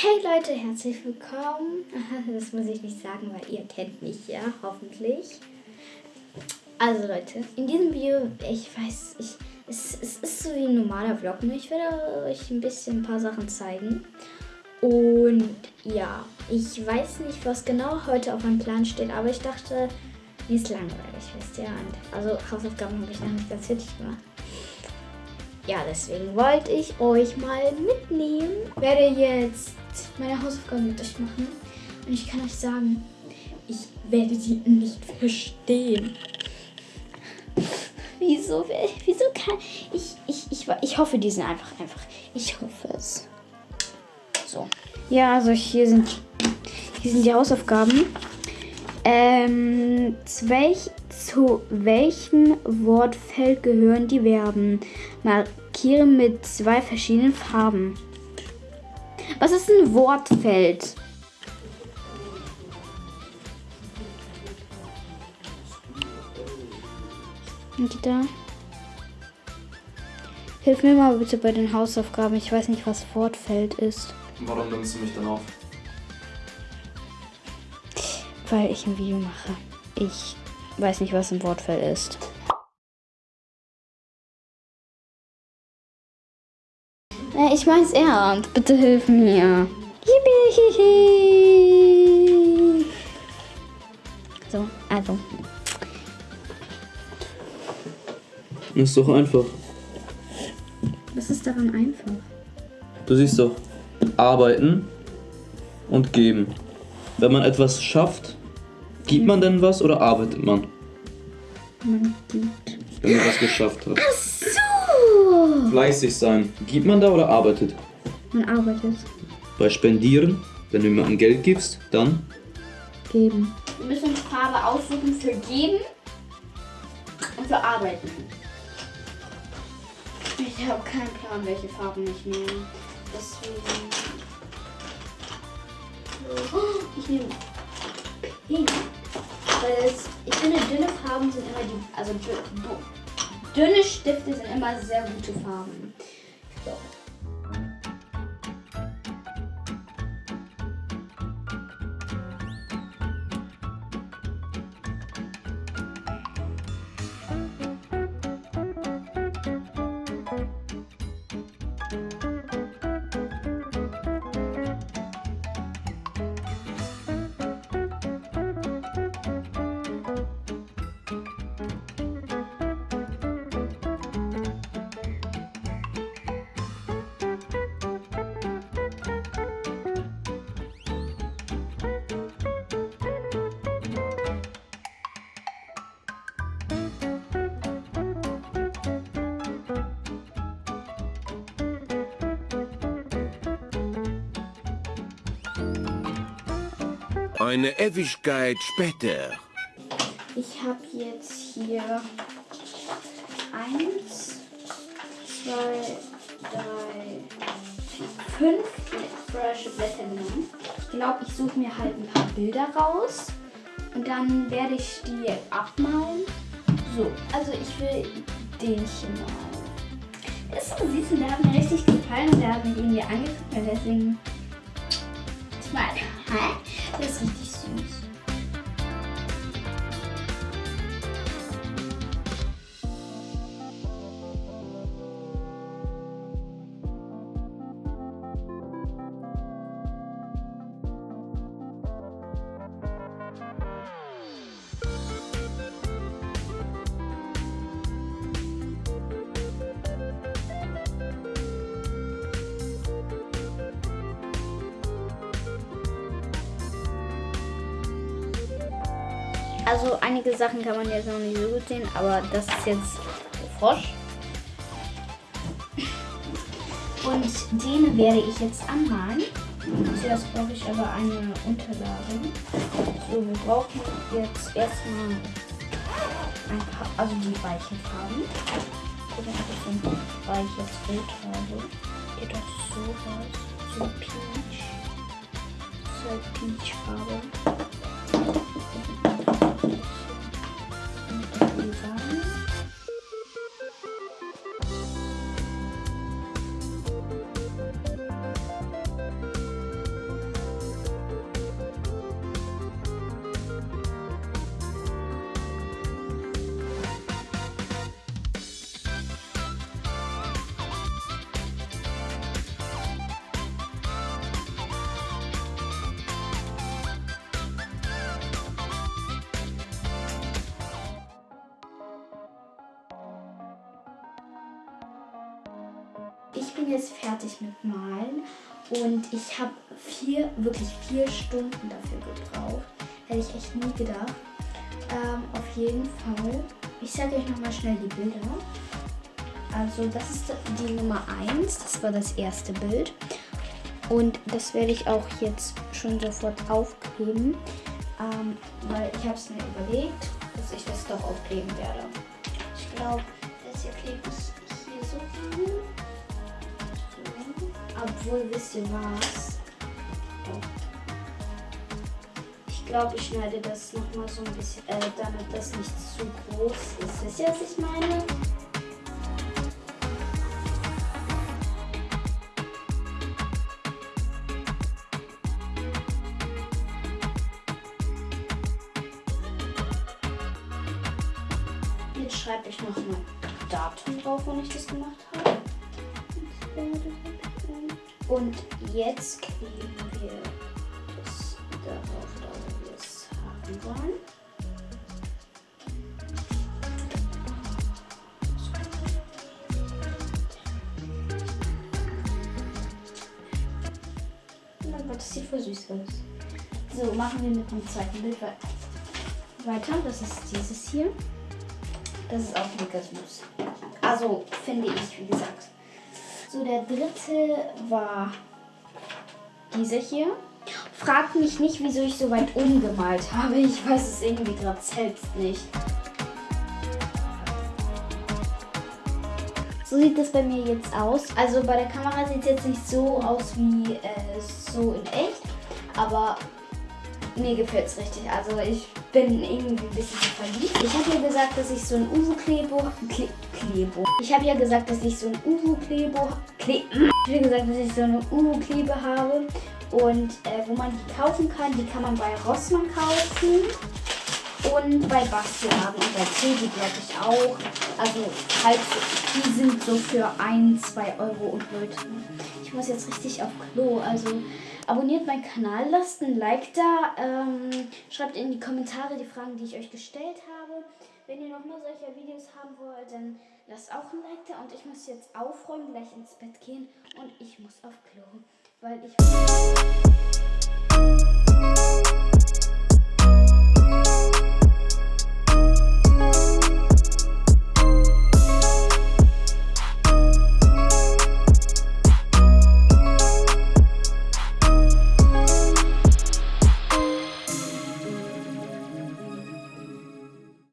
Hey Leute, herzlich willkommen. Das muss ich nicht sagen, weil ihr kennt mich ja, hoffentlich. Also Leute, in diesem Video, ich weiß, ich, es, es ist so wie ein normaler Vlog, nur ich werde euch ein bisschen ein paar Sachen zeigen. Und ja, ich weiß nicht, was genau heute auf meinem Plan steht, aber ich dachte, mir ist langweilig, wisst ihr. Und also Hausaufgaben habe ich noch nicht ganz fertig gemacht. Ja, deswegen wollte ich euch mal mitnehmen. Ich werde jetzt meine Hausaufgaben mit euch machen. Und ich kann euch sagen, ich werde die nicht verstehen. Wieso? Wieso kann ich, ich, ich, ich hoffe, die sind einfach, einfach. Ich hoffe es. So. Ja, also hier sind, hier sind die Hausaufgaben. Ähm, zu, welch, zu welchem Wortfeld gehören die Verben? Markiere mit zwei verschiedenen Farben. Was ist ein Wortfeld? Da. Hilf mir mal bitte bei den Hausaufgaben. Ich weiß nicht, was Wortfeld ist. Warum nimmst du mich dann auf? Weil ich ein Video mache. Ich weiß nicht, was ein Wortfeld ist. Ich mein's ernst. Bitte hilf mir. Yippie. So, also. Ist doch einfach. Was ist daran einfach? Du siehst doch, arbeiten und geben. Wenn man etwas schafft, gibt man denn was oder arbeitet man? Man gibt. Wenn man was geschafft hat. Ach so! Fleißig sein. Gibt man da oder arbeitet? Man arbeitet. Bei Spendieren, wenn du jemandem Geld gibst, dann Geben. Wir müssen uns Farbe aussuchen für geben und für arbeiten. Ich habe keinen Plan, welche Farben ich nehme. Deswegen. Oh, Ich nehme pink. Weil es, ich finde, dünne Farben sind immer die. Also dünne Stifte sind immer sehr gute Farben. So. Eine Ewigkeit später. Ich habe jetzt hier eins, zwei, drei, fünf frische Blätter genommen. Ich glaube, ich suche mir halt ein paar Bilder raus und dann werde ich die abmalen. So, also ich will den hier malen. Der ist so süß und der hat mir richtig gefallen und der hat mich irgendwie angeguckt und deswegen. Ich meine, hä? Der ist Also einige Sachen kann man jetzt noch nicht so gut sehen, aber das ist jetzt Frosch. Und den werde ich jetzt anmalen. Zuerst brauche ich aber eine Unterlage. So, wir brauchen jetzt erstmal ein paar, also die weichen Farben. Gucken, ob ich ein weiches Bild habe. Geht das so raus. So peach. So halt Peach-Farbe. Thank you. Ich bin jetzt fertig mit Malen und ich habe vier, wirklich vier Stunden dafür gebraucht. Hätte ich echt nie gedacht. Ähm, auf jeden Fall. Ich sage euch nochmal schnell die Bilder. Also das ist die Nummer 1, das war das erste Bild. Und das werde ich auch jetzt schon sofort aufkleben, ähm, weil ich habe es mir überlegt, dass ich das doch aufkleben werde. Ich glaube, das hier klebe ich hier so rein. Obwohl, wisst ihr was? Ich glaube, ich schneide das nochmal so ein bisschen, äh, damit das nicht zu groß ist. Wisst ihr, was ich meine? Jetzt schreibe ich noch ein Datum drauf, wann ich das gemacht habe. Und jetzt kleben wir das darauf, da wo wir es haben wollen. Oh Gott, das sieht voll süß aus. So, machen wir mit dem zweiten Bild we- weiter. Das ist dieses hier. Das ist auch mega süß. Also, finde ich, wie gesagt. So, der dritte war dieser hier. Fragt mich nicht, wieso ich so weit umgemalt habe. Ich weiß es irgendwie gerade selbst nicht. So sieht das bei mir jetzt aus. Also bei der Kamera sieht es jetzt nicht so aus wie äh, so in echt. Aber mir gefällt es richtig. Also ich bin irgendwie ein bisschen verliebt. Ich habe ja gesagt, dass ich so ein Uwu-Klebo... Kle Klebo. Ich habe ja gesagt, dass ich so ein Uwu-Klebo... Kle ich habe gesagt, dass ich so eine Uwu-Klebe habe. Und äh, wo man die kaufen kann, die kann man bei Rossmann kaufen. Und bei Bastiladen und bei Teddy glaube ich auch. Also halt, die sind so für 1, 2 Euro und Leute. Ich muss jetzt richtig auf Klo. Also abonniert meinen Kanal, lasst ein Like da. Ähm, schreibt in die Kommentare die Fragen, die ich euch gestellt habe. Wenn ihr noch mehr solcher Videos haben wollt, dann lasst auch ein Like da. Und ich muss jetzt aufräumen, gleich ins Bett gehen. Und ich muss auf Klo. Weil ich...